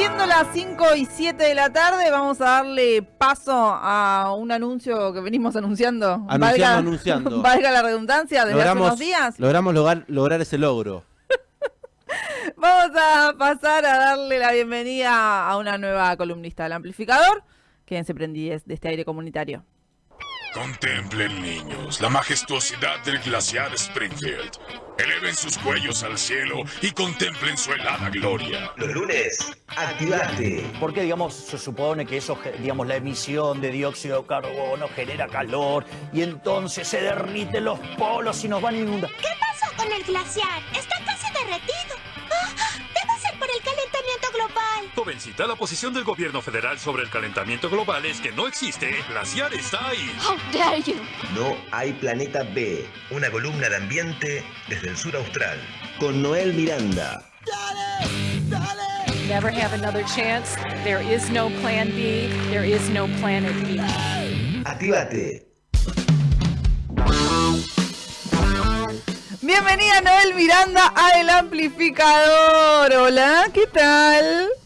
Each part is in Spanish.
Siendo las 5 y 7 de la tarde, vamos a darle paso a un anuncio que venimos anunciando. Anunciando, valga, anunciando. valga la redundancia, desde hace unos días. Logramos lograr, lograr ese logro. Vamos a pasar a darle la bienvenida a una nueva columnista del amplificador. Quédense prendidos de este aire comunitario. Contemplen, niños, la majestuosidad del glaciar Springfield. Eleven sus cuellos al cielo y contemplen su helada gloria. Los lunes, activate. Porque, digamos, se supone que eso, digamos, la emisión de dióxido de carbono genera calor y entonces se derriten los polos y nos van a inundar. ¿Qué pasó con el glaciar? Está Jovencita, la posición del gobierno federal sobre el calentamiento global es que no existe. El glaciar está ahí. How dare you? No hay planeta B. Una columna de ambiente desde el sur austral. Con Noel Miranda. never have another chance. There is no plan B. There is no planet B. Activate. Bienvenida Noel Miranda a El Amplificador. Hola, ¿qué tal?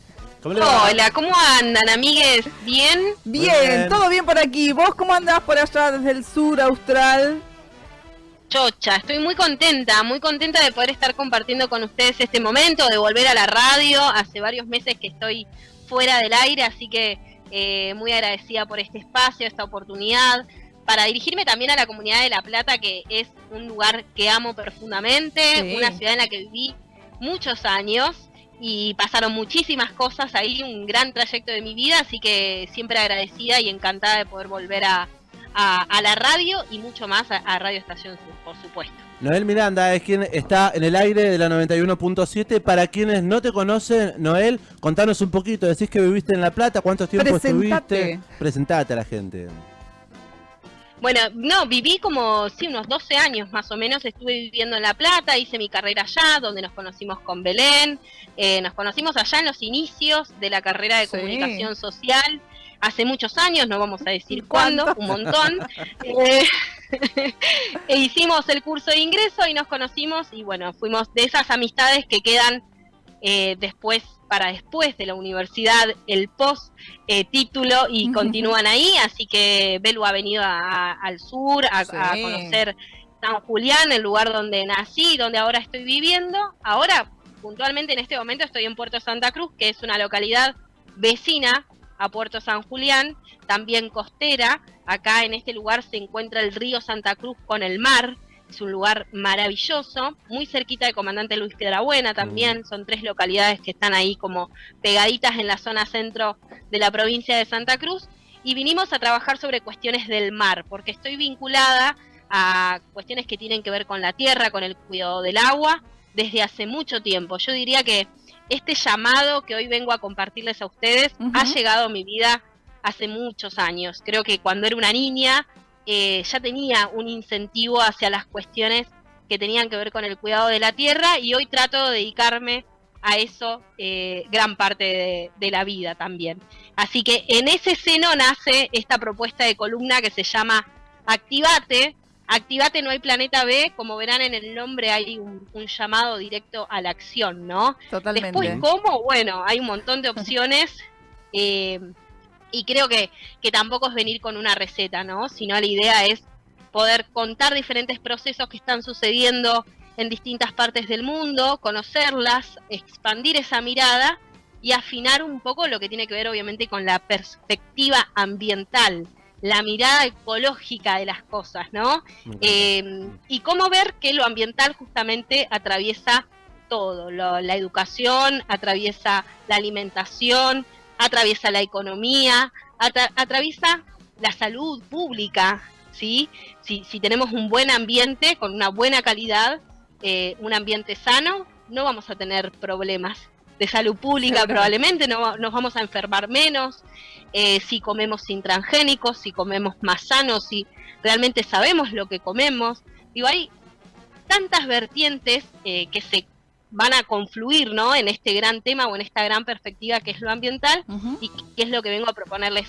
Hola, ¿cómo andan, amigues? ¿Bien? Bien, bien. todo bien por aquí. ¿Vos cómo andás por allá desde el sur austral? Chocha, estoy muy contenta, muy contenta de poder estar compartiendo con ustedes este momento, de volver a la radio. Hace varios meses que estoy fuera del aire, así que eh, muy agradecida por este espacio, esta oportunidad, para dirigirme también a la comunidad de La Plata, que es un lugar que amo profundamente, Sí. una ciudad en la que viví muchos años y pasaron muchísimas cosas ahí, un gran trayecto de mi vida, así que siempre agradecida y encantada de poder volver a, a- a la radio y mucho más a, a Radio Estación Sur, por supuesto. Noel Miranda es quien está en el aire de la 91.7. Para quienes no te conocen, Noel, contanos un poquito. Decís que viviste en La Plata, ¿cuántos tiempo Presentate. estuviste? Presentate a la gente. Bueno, no, viví como, sí, unos 12 años más o menos, estuve viviendo en La Plata, hice mi carrera allá, donde nos conocimos con Belén, eh, nos conocimos allá en los inicios de la carrera de Sí. comunicación social, hace muchos años, no vamos a decir cuándo, un montón. Eh, e hicimos el curso de ingreso y nos conocimos y bueno, fuimos de esas amistades que quedan eh, después, para después de la universidad, el post eh, título y continúan ahí, así que Belu ha venido a- a- al sur a, Sí. a conocer San Julián, el lugar donde nací, donde ahora estoy viviendo. Ahora, puntualmente en este momento estoy en Puerto Santa Cruz, que es una localidad vecina a Puerto San Julián, también costera. Acá en este lugar se encuentra el río Santa Cruz con el mar. Es un lugar maravilloso, muy cerquita de Comandante Luis Piedrabuena también. Son tres localidades que están ahí como pegaditas en la zona centro de la provincia de Santa Cruz. Y vinimos a trabajar sobre cuestiones del mar, porque estoy vinculada a cuestiones que tienen que ver con la tierra, con el cuidado del agua, desde hace mucho tiempo. Yo diría que este llamado que hoy vengo a compartirles a ustedes ha llegado a mi vida hace muchos años. Creo que cuando era una niña eh, ya tenía un incentivo hacia las cuestiones que tenían que ver con el cuidado de la tierra y hoy trato de dedicarme a eso eh, gran parte de, de la vida también. Así que en ese seno nace esta propuesta de columna que se llama Activate. Activate no hay planeta B, como verán en el nombre hay un, un llamado directo a la acción, ¿no? Totalmente. Después, ¿cómo? Bueno, hay un montón de opciones eh, y creo que, que tampoco es venir con una receta, ¿no? Sino la idea es poder contar diferentes procesos que están sucediendo en distintas partes del mundo, conocerlas, expandir esa mirada y afinar un poco lo que tiene que ver obviamente con la perspectiva ambiental, la mirada ecológica de las cosas, ¿no? Eh, y cómo ver que lo ambiental justamente atraviesa todo, lo- la educación, atraviesa la alimentación, atraviesa la economía, atra- atraviesa la salud pública, ¿sí? Si, si tenemos un buen ambiente con una buena calidad, eh, un ambiente sano, no vamos a tener problemas de salud pública, probablemente no, nos vamos a enfermar menos, eh, si comemos sin transgénicos, si comemos más sanos, si realmente sabemos lo que comemos. Digo, hay tantas vertientes eh, que se van a confluir ¿no? en este gran tema o en esta gran perspectiva que es lo ambiental y que es lo que vengo a proponerles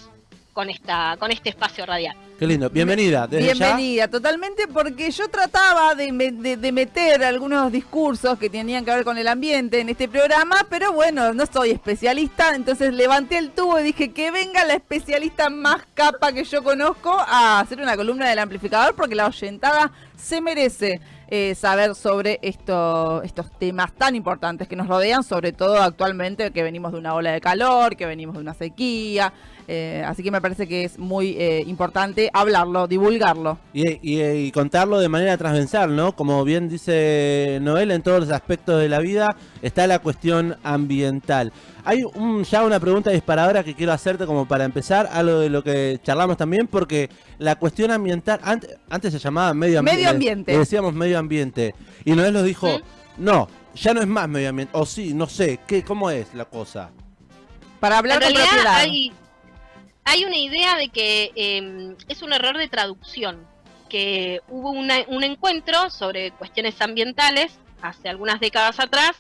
con, esta, con este espacio radial. Qué lindo. Bienvenida. Desde Bienvenida, totalmente, porque yo trataba de, me- de- de meter algunos discursos que tenían que ver con el ambiente en este programa, pero bueno, no soy especialista, entonces levanté el tubo y dije que venga la especialista más capa que yo conozco a hacer una columna del amplificador, porque la oyentada se merece eh, saber sobre esto, estos temas tan importantes que nos rodean, sobre todo actualmente que venimos de una ola de calor, que venimos de una sequía. Eh, así que me parece que es muy eh, importante hablarlo, divulgarlo. Y, y- y contarlo de manera transversal, ¿no? Como bien dice Noel, en todos los aspectos de la vida está la cuestión ambiental. Hay un- ya una pregunta disparadora que quiero hacerte como para empezar, algo de lo que charlamos también, porque la cuestión ambiental, antes, antes se llamaba medio ambiente. Medio ambiente. le decíamos medio ambiente. Y Noel nos dijo, no, ya no es más medio ambiente. O sí, no sé, ¿qué, ¿cómo es la cosa? Para hablar en realidad propiedad. hay, hay una idea de que eh, es un error de traducción, que hubo una- un encuentro sobre cuestiones ambientales hace algunas décadas atrás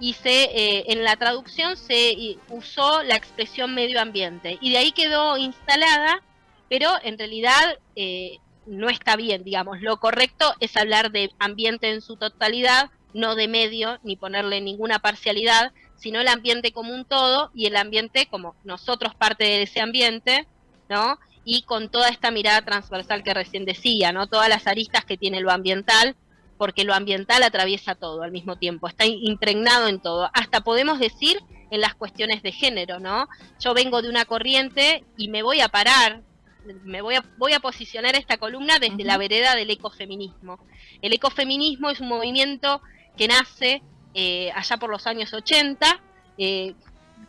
y se eh, en la traducción se eh, usó la expresión medio ambiente y de ahí quedó instalada, pero en realidad eh, no está bien, digamos, lo correcto es hablar de ambiente en su totalidad, no de medio, ni ponerle ninguna parcialidad, sino el ambiente como un todo y el ambiente como nosotros parte de ese ambiente, ¿no? Y con toda esta mirada transversal que recién decía, ¿no? Todas las aristas que tiene lo ambiental, porque lo ambiental atraviesa todo al mismo tiempo, está impregnado en todo. Hasta podemos decir en las cuestiones de género, ¿no? Yo vengo de una corriente y me voy a parar, me voy a, voy a posicionar esta columna desde la vereda del ecofeminismo. El ecofeminismo es un movimiento que nace eh, allá por los años 80, eh,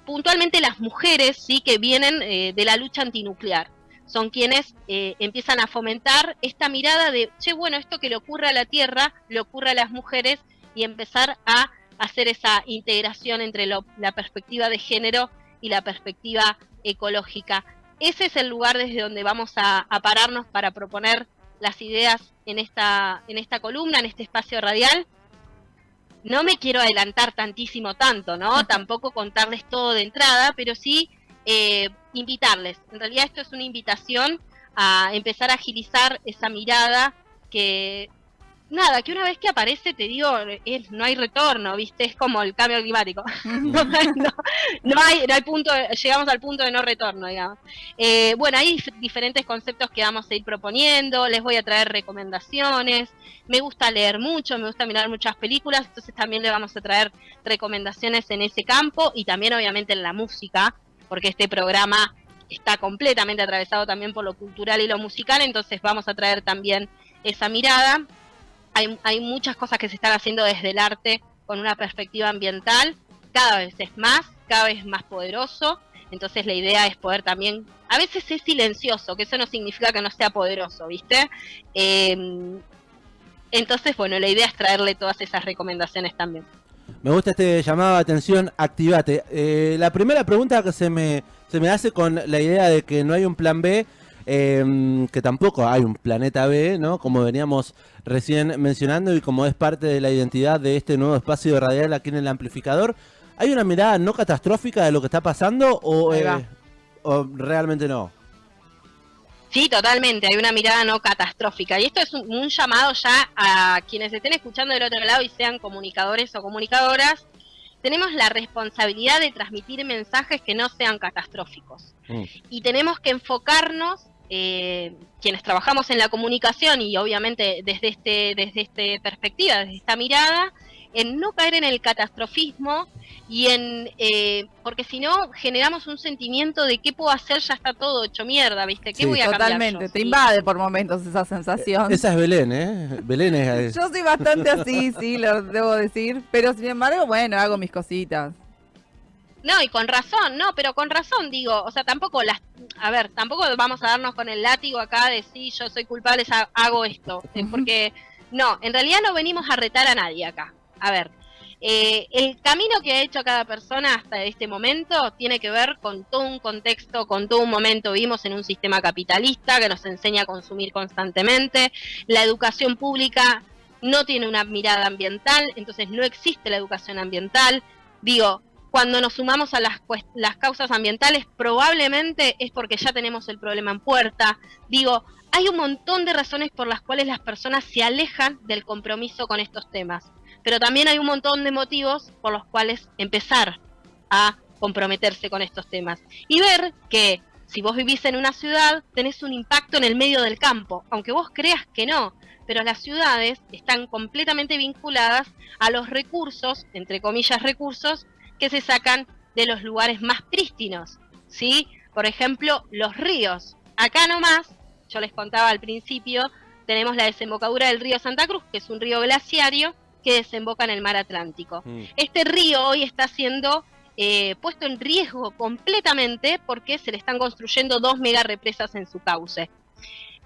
puntualmente las mujeres sí que vienen eh, de la lucha antinuclear. Son quienes eh, empiezan a fomentar esta mirada de, che, bueno, esto que le ocurre a la Tierra, le ocurre a las mujeres y empezar a hacer esa integración entre la perspectiva de género y la perspectiva ecológica. Ese es el lugar desde donde vamos a, a pararnos para proponer las ideas en esta, en esta columna, en este espacio radial. No me quiero adelantar tantísimo tanto, ¿no? Tampoco contarles todo de entrada, pero sí eh, invitarles. En realidad esto es una invitación a empezar a agilizar esa mirada que, nada, que una vez que aparece, te digo, es- no hay retorno, ¿viste? Es como el cambio climático. no, no- no hay, no hay punto, llegamos al punto de no retorno, digamos. Eh, bueno, hay dif- diferentes conceptos que vamos a ir proponiendo, les voy a traer recomendaciones, me gusta leer mucho, me gusta mirar muchas películas, entonces también le vamos a traer recomendaciones en ese campo y también obviamente en la música, porque este programa está completamente atravesado también por lo cultural y lo musical, entonces vamos a traer también esa mirada. Hay, hay muchas cosas que se están haciendo desde el arte con una perspectiva ambiental, cada vez es más, cada vez más poderoso, entonces la idea es poder también, a veces es silencioso, que eso no significa que no sea poderoso, ¿viste? Eh, entonces, bueno, la idea es traerle todas esas recomendaciones también. Me gusta este llamado de atención, activate. Eh, la primera pregunta que se me, se me hace con la idea de que no hay un plan B, eh, que tampoco hay un planeta B, ¿no? Como veníamos recién mencionando y como es parte de la identidad de este nuevo espacio radial aquí en el amplificador, ¿hay una mirada no catastrófica de lo que está pasando o, eh, o realmente no? Sí, totalmente, hay una mirada no catastrófica. Y esto es un, un llamado ya a quienes estén escuchando del otro lado y sean comunicadores o comunicadoras. Tenemos la responsabilidad de transmitir mensajes que no sean catastróficos. Mm. Y tenemos que enfocarnos, eh, quienes trabajamos en la comunicación y obviamente desde este, desde este perspectiva, desde esta mirada, en no caer en el catastrofismo y en eh, porque si no generamos un sentimiento de qué puedo hacer ya está todo hecho mierda viste qué Sí. voy a cambiar Totalmente, yo? te invade por momentos esa sensación. Esa es Belén, ¿eh? Belén es... Yo soy bastante así, sí, lo debo decir. Pero sin embargo, bueno, hago mis cositas. No y con razón no pero con razón digo o sea tampoco las a ver tampoco vamos a darnos con el látigo acá de sí yo soy culpable ha- hago esto eh, porque no en realidad no venimos a retar a nadie acá a ver eh, el camino que ha hecho cada persona hasta este momento tiene que ver con todo un contexto, con todo un momento. Vivimos en un sistema capitalista que nos enseña a consumir constantemente. La educación pública no tiene una mirada ambiental, entonces no existe la educación ambiental. Digo, cuando nos sumamos a las, cues- las causas ambientales, probablemente es porque ya tenemos el problema en puerta. Digo, hay un montón de razones por las cuales las personas se alejan del compromiso con estos temas, pero también hay un montón de motivos por los cuales empezar a comprometerse con estos temas y ver que si vos vivís en una ciudad tenés un impacto en el medio del campo, aunque vos creas que no, pero las ciudades están completamente vinculadas a los recursos, entre comillas recursos, que se sacan de los lugares más prístinos, ¿sí? Por ejemplo, los ríos. Acá nomás, yo les contaba al principio, tenemos la desembocadura del río Santa Cruz, que es un río glaciario que desemboca en el mar Atlántico. Mm. Este río hoy está siendo eh, puesto en riesgo completamente porque se le están construyendo dos mega represas en su cauce.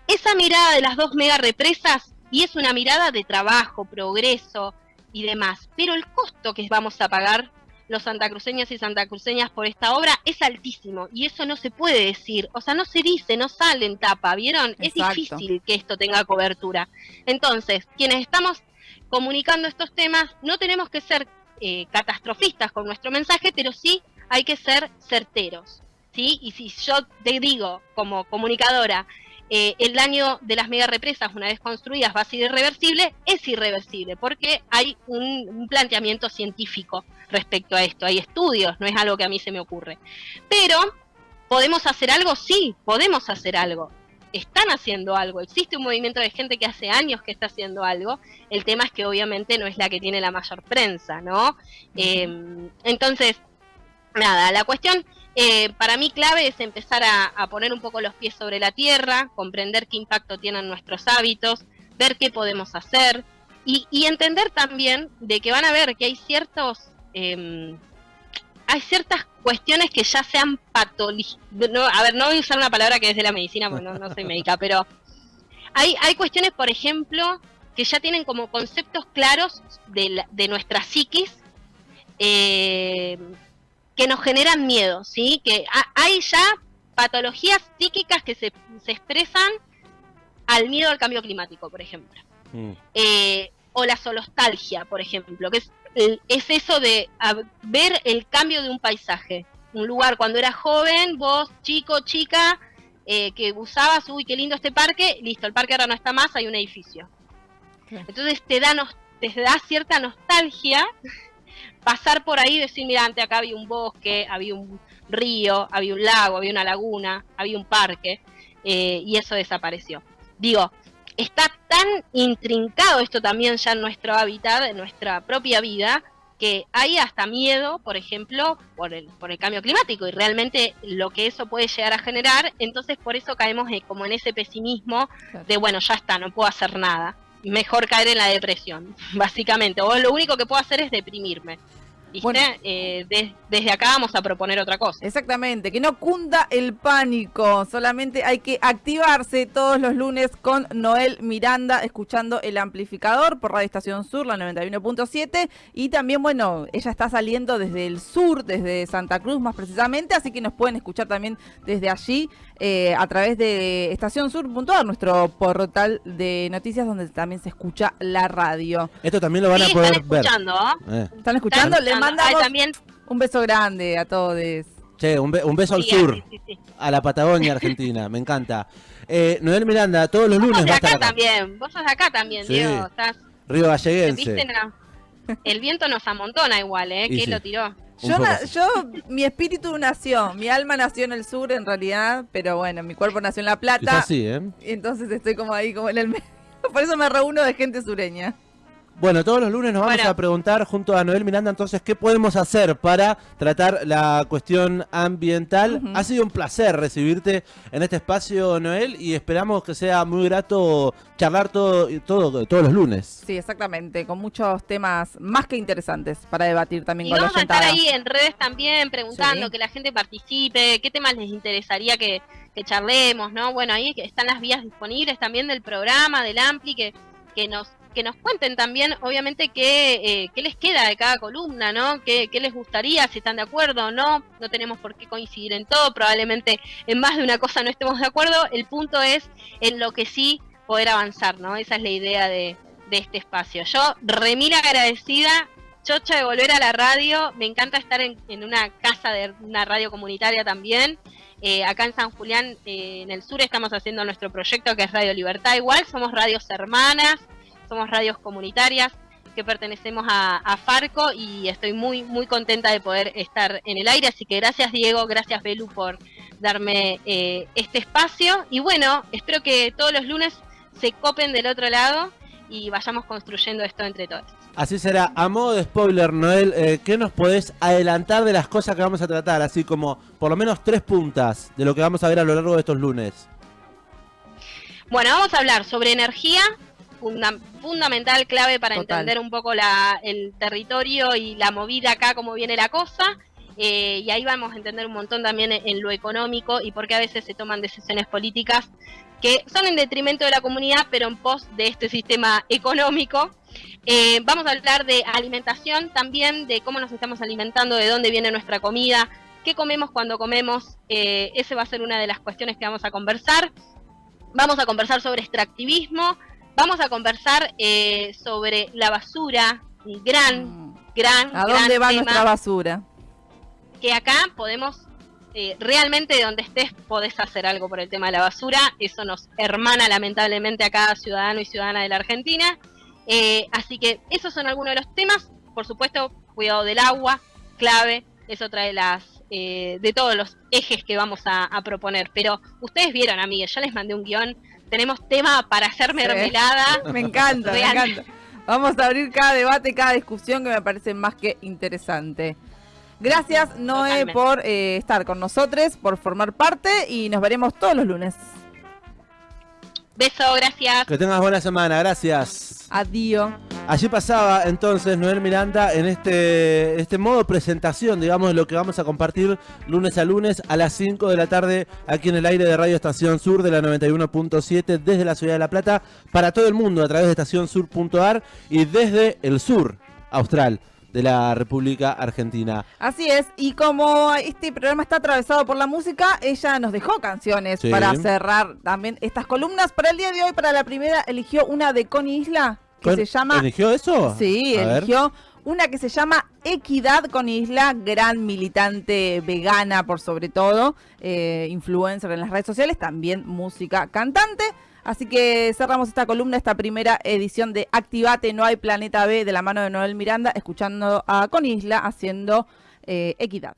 Esa mirada de las dos mega represas, y es una mirada de trabajo, progreso y demás, pero el costo que vamos a pagar los santacruceños y santacruceñas por esta obra es altísimo y eso no se puede decir, o sea, no se dice, no sale en tapa, ¿vieron? Es difícil que esto tenga cobertura. Entonces, quienes estamos comunicando estos temas, no tenemos que ser eh, catastrofistas con nuestro mensaje, pero sí hay que ser certeros, ¿sí? Y si yo te digo, como comunicadora, eh, el daño de las mega represas una vez construidas va a ser irreversible, es irreversible, porque hay un, un planteamiento científico respecto a esto, hay estudios, no es algo que a mí se me ocurre. Pero, ¿podemos hacer algo? Sí, podemos hacer algo. Están haciendo algo, existe un movimiento de gente que hace años que está haciendo algo, el tema es que obviamente no es la que tiene la mayor prensa, ¿no? Eh, entonces, nada, la cuestión eh, para mí clave es empezar a, poner un poco los pies sobre la tierra, comprender qué impacto tienen nuestros hábitos, ver qué podemos hacer y, entender también de que van a ver que hay ciertos... em, hay ciertas cuestiones que ya se han. No, a ver, no voy a usar una palabra que es de la medicina porque no, no soy médica, pero hay, hay cuestiones, por ejemplo, que ya tienen como conceptos claros de, la- de nuestra psiquis eh, que nos generan miedo, ¿sí? Que ha- hay ya patologías psíquicas que se, se expresan al miedo al cambio climático, por ejemplo. Mm. Eh, o la solostalgia, por ejemplo, que es, el- es eso de a- ver el cambio de un paisaje. Un lugar cuando eras joven, vos, chico, chica, eh, que usabas, uy, qué lindo este parque, listo, el parque ahora no está más, hay un edificio. Entonces te da, nos- te da cierta nostalgia pasar por ahí y decir, mira, antes acá había un bosque, había un río, había un lago, había una laguna, había un parque, eh, y eso desapareció. Digo, está tan intrincado esto también ya en nuestro hábitat, en nuestra propia vida, que hay hasta miedo, por ejemplo, por el, por el cambio climático y realmente lo que eso puede llegar a generar, entonces por eso caemos en- como en ese pesimismo de, bueno, ya está, no puedo hacer nada. Mejor caer en la depresión, básicamente. O lo único que puedo hacer es deprimirme. ¿Viste? Bueno. Eh, de- desde acá vamos a proponer otra cosa. Exactamente, que no cunda el pánico, solamente hay que activarse todos los lunes con Noel Miranda escuchando el amplificador por Radio Estación Sur, la 91.7 y también, bueno, ella está saliendo desde el sur, desde Santa Cruz más precisamente, así que nos pueden escuchar también desde allí eh, a través de estacionsur.ar, nuestro portal de noticias donde también se escucha la radio. Esto también lo van Sí, a poder están ver. escuchando, ¿ah? Eh. ¿Están escuchando? Están Le mandamos Ay, también, un beso grande a todos. Che, un, be- un beso al sur, sí, sí, sí. a la Patagonia Argentina, me encanta. Eh, Noel Miranda, todos los Vos lunes sos de va a estar acá acá. también, vos sos de acá también, Sí. Diego. Estás, Río Galleguense. El viento nos amontona igual, ¿eh? Y ¿Quién sí. lo tiró? Yo, na- yo, mi espíritu nació, mi alma nació en el sur en realidad, pero bueno, mi cuerpo nació en La Es Plata, así, ¿eh? y entonces estoy como ahí, como en el medio. Por eso me reúno de gente sureña. Bueno, todos los lunes nos vamos Bueno. a preguntar junto a Noel Miranda entonces qué podemos hacer para tratar la cuestión ambiental. Ha sido un placer recibirte en este espacio, Noel, y esperamos que sea muy grato charlar todo, todo todos los lunes. Sí, exactamente, con muchos temas más que interesantes para debatir también Y con la vamos a estar ahí en redes también preguntando, Sí. que la gente participe, qué temas les interesaría que, que charlemos, ¿no? Bueno, ahí están las vías disponibles también del programa, del Ampli, que, que nos que nos cuenten también, obviamente, qué, eh, qué les queda de cada columna, ¿no? ¿Qué, qué les gustaría, si están de acuerdo o no. No tenemos por qué coincidir en todo, probablemente en más de una cosa no estemos de acuerdo. El punto es en lo que sí poder avanzar, ¿no? Esa es la idea de, de este espacio. Yo, remil agradecida chocha de volver a la radio. Me encanta estar en, en una casa de una radio comunitaria también. Eh, acá en San Julián, eh, en el sur, estamos haciendo nuestro proyecto que es Radio Libertad. Igual somos radios hermanas, somos radios comunitarias que pertenecemos a, a Farco y estoy muy, muy contenta de poder estar en el aire. Así que gracias Diego, gracias Belu por darme eh, este espacio. Y bueno, espero que todos los lunes se copen del otro lado y vayamos construyendo esto entre todos. Así será. A modo de spoiler, Noel, eh, ¿qué nos podés adelantar de las cosas que vamos a tratar? Así como por lo menos tres puntas de lo que vamos a ver a lo largo de estos lunes. Bueno, vamos a hablar sobre energía, funda- fundamental, clave para Total. entender un poco la, el territorio y la movida acá, cómo viene la cosa. Eh, y ahí vamos a entender un montón también en, en lo económico y por qué a veces se toman decisiones políticas que son en detrimento de la comunidad, pero en pos de este sistema económico. Eh, vamos a hablar de alimentación también, de cómo nos estamos alimentando, de dónde viene nuestra comida, qué comemos cuando comemos. Eh, ese va a ser una de las cuestiones que vamos a conversar. Vamos a conversar sobre extractivismo, vamos a conversar eh, sobre la basura, un gran, gran, Mm. ¿A gran dónde va tema nuestra basura? que acá podemos, eh, realmente de donde estés podés hacer algo por el tema de la basura, eso nos hermana lamentablemente a cada ciudadano y ciudadana de la Argentina, Eh, así que esos son algunos de los temas, por supuesto, cuidado del agua, clave, es otra de las, eh, de todos los ejes que vamos a, a proponer, pero ustedes vieron, amigues, ya les mandé un guion, tenemos tema para hacer mermelada, Me encanta, me encanta. Vamos a abrir cada debate, cada discusión que me parece más que interesante. Gracias, Noé, Totalmente. por eh, estar con nosotros, por formar parte y nos veremos todos los lunes. beso, gracias. Que tengas buena semana, gracias. Adiós. Allí pasaba entonces Noel Miranda en este, este modo presentación, digamos, de lo que vamos a compartir lunes a lunes a las 5 de la tarde aquí en el aire de Radio Estación Sur de la 91.7 desde la Ciudad de La Plata para todo el mundo a través de estacionsur.ar y desde el sur austral de la República Argentina. Así es, y como este programa está atravesado por la música, ella nos dejó canciones Sí. para cerrar también estas columnas. Para el día de hoy, para la primera, eligió una de Connie Isla, que ¿Con- se llama... ¿Eligió eso? Sí, A ver. eligió una que se llama Equidad con Isla, gran militante vegana por sobre todo, eh, influencer en las redes sociales, también música cantante. Así que cerramos esta columna, esta primera edición de Activate, no hay planeta B de la mano de Noel Miranda, escuchando a Con Isla haciendo eh, Equidad.